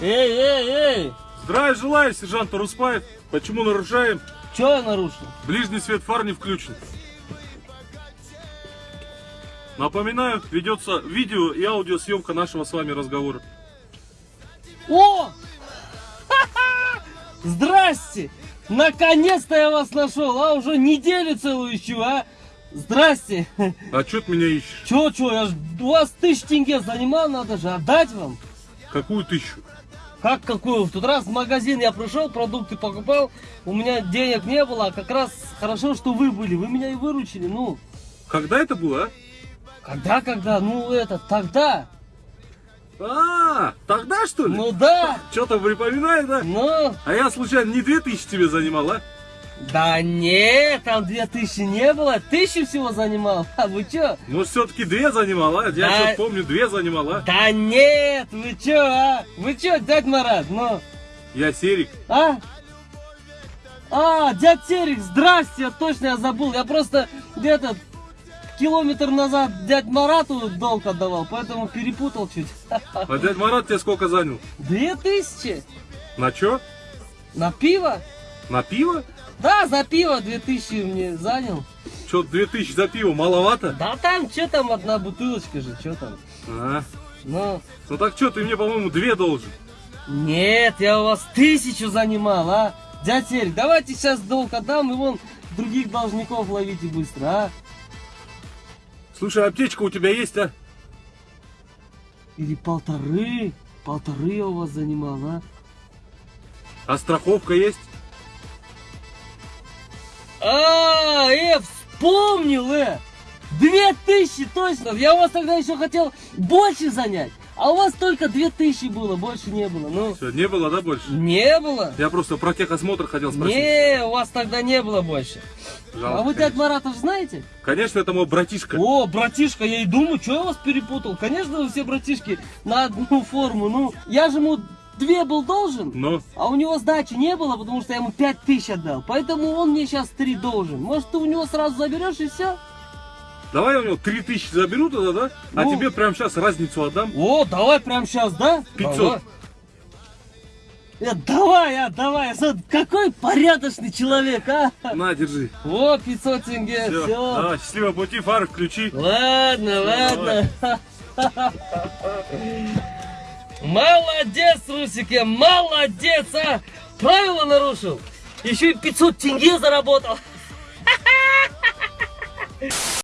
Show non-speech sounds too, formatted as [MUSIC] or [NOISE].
Эй, эй, эй! Здравия желаю, сержант Таруспаев. Почему нарушаем? Че я нарушил? Ближний свет фар не включен. Напоминаю, ведется видео и аудиосъемка нашего с вами разговора. О! Здрасте! Наконец-то я вас нашел, а уже неделю целую ищу, а? Здрасте! А чё ты меня ищешь? Чё, чё, я ж у вас тысяч тенге занимал, надо же отдать вам. Какую тысячу? Как какую? В тот раз в магазин я пришел, продукты покупал, у меня денег не было, а как раз хорошо, что вы были, вы меня и выручили, ну. Когда это было, а? Когда, когда? Ну, это, тогда. А, тогда что ли? Ну да, Что-то припоминаю, да? ну. А я случайно не две тысячи тебе занимал, а? Да нет, там две тысячи не было, тысячу всего занимал. А вы чё? Может, все-таки две занимал, а? Я Да. что-то помню, две занимал, а? Да нет, вы чё, а? Вы чё, дядь Марат, ну? Я Серик. А? А, дядь Серик, здрасте, точно я забыл. Я просто где-то километр назад дядь Марату долг отдавал, поэтому перепутал чуть. [LAUGHS] А дядь Марат тебе сколько занял? Две тысячи? На чё? На пиво? На пиво? Да, за пиво две тысячи мне занял. Что, две тысячи за пиво маловато? Да там, что там, одна бутылочка же, что там? А, Ну, ну так что, ты мне, по-моему, две должен. нет, я у вас тысячу занимал, а? Дядь Серик, давайте сейчас долг отдам и вон других должников ловите быстро, а? Слушай, аптечка у тебя есть, а? Или полторы, полторы я у вас занимал, а? А страховка есть? А, э, вспомнил, э! Две тысячи, точно! Я у вас тогда еще хотел больше занять, а у вас только две тысячи было, больше не было, ну... Все, не было, да, больше? Не было? Я просто про техосмотр хотел спросить. Не, у вас тогда не было больше. Жалко, а вы дядь Маратов знаете? Конечно, это мой братишка. О, братишка, я и думаю, что я вас перепутал. Конечно, вы все братишки на одну форму. Ну, я же ему две был должен, Но, а у него сдачи не было, потому что я ему пять тысяч отдал. Поэтому он мне сейчас три должен. Может, ты у него сразу заберешь и все? давай я у него три тысячи заберу тогда, да? А Ну. тебе прямо сейчас разницу отдам. О, давай прямо сейчас, да? 500. Давай. Э, давай, а, давай. Какой порядочный человек, а? На, держи. О, 500 тенге, Все. все. Давай, счастливого пути, фары включи. Ладно, ладно. [LAUGHS] Молодец, Русике, молодец, а! Правила нарушил. Еще и 500 тенге заработал. [LAUGHS]